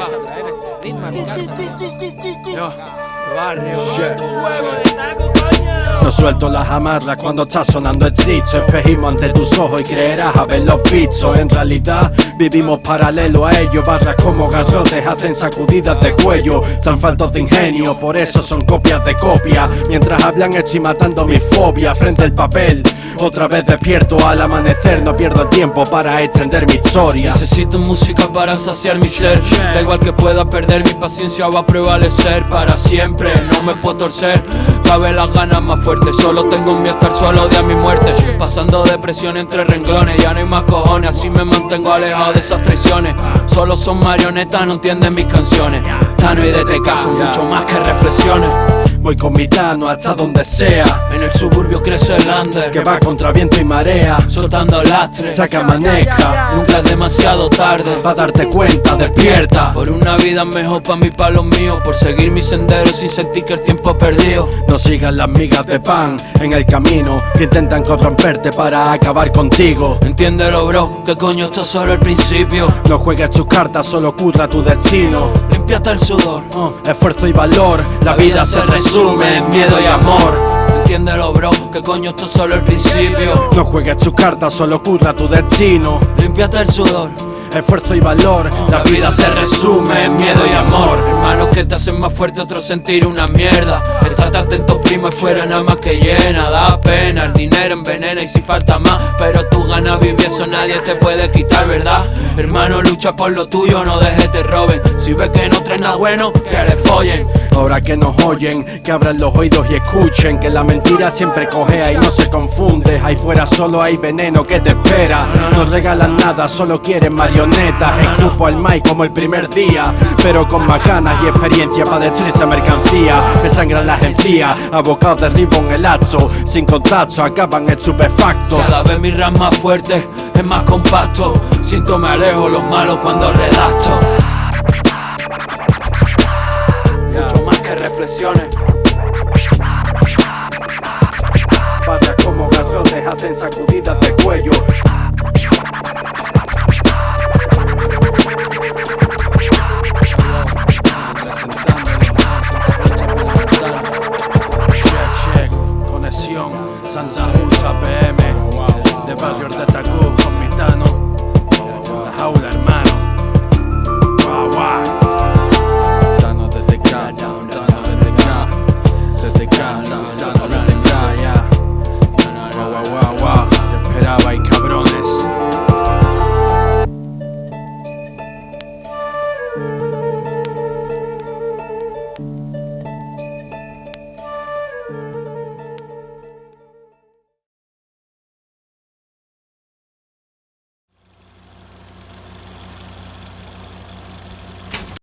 Boca. Yo, barrio. No suelto las amarras cuando está sonando el tritzo Espejismo ante tus ojos y creerás a ver los bichos En realidad vivimos paralelo a ellos. Barras como garrotes hacen sacudidas de cuello. Están faltos de ingenio, por eso son copias de copias Mientras hablan estoy matando mi fobia frente al papel otra vez despierto al amanecer, no pierdo el tiempo para extender mi historia. Necesito música para saciar mi ser. Da igual que pueda perder, mi paciencia va a prevalecer Para siempre, no me puedo torcer Cabe las ganas más fuertes, solo tengo miedo a estar solo, a mi muerte. Pasando depresión entre renglones, ya no hay más cojones. Así me mantengo alejado de esas traiciones. Solo son marionetas, no entienden mis canciones. Tano y DTK son mucho más que reflexiones. Voy con mi tano hasta donde sea En el suburbio under Que va contra viento y marea Soltando lastre Saca maneja Nunca es demasiado tarde. Pa' darte cuenta, despierta. Por una vida mejor pa' mí, pa' los míos Por seguir mi sendero sin sentir que el tiempo ha perdido. No sigas las migas de pan en el camino Que intentan corromperte para acabar contigo. Entiéndelo bro, que coño esto es solo el principio. No juegues tus cartas, solo curra tu destino. Límpiate el sudor. Esfuerzo y valor, la vida se resume miedo y amor Entiéndelo bro, que coño esto es solo el principio. No juegues tus cartas, solo curra tu destino. Límpiate el sudor esfuerzo y valor La vida se resume en miedo y amor. Hermanos que te hacen más fuerte, otros sentir una mierda. Estate atento primo, y fuera nada más que llena. Da pena, el dinero envenena y si falta más Pero tú ganas vivir, eso nadie te puede quitar, ¿verdad? Hermano, lucha por lo tuyo, no dejes te roben. Si ves que no traes nada bueno, que le follen. Ahora que nos oyen, que abran los oídos y escuchen Que la mentira siempre cojea y no se confunde. Ahí fuera solo hay veneno que te espera. No regalan nada, solo quieren marionetas Escupo al Mike como el primer día Pero con más ganas y experiencia para destruir esa mercancía. Me sangran las encías, abocados derribo en el hacho Sin contacto acaban estupefactos. Cada vez mi rap más fuerte, es más compacto. Siento me alejo los malos cuando redacto. Reflexiones. Para como garrotes hacen sacudidas de cuello. la De barrio de Tacú, con mitano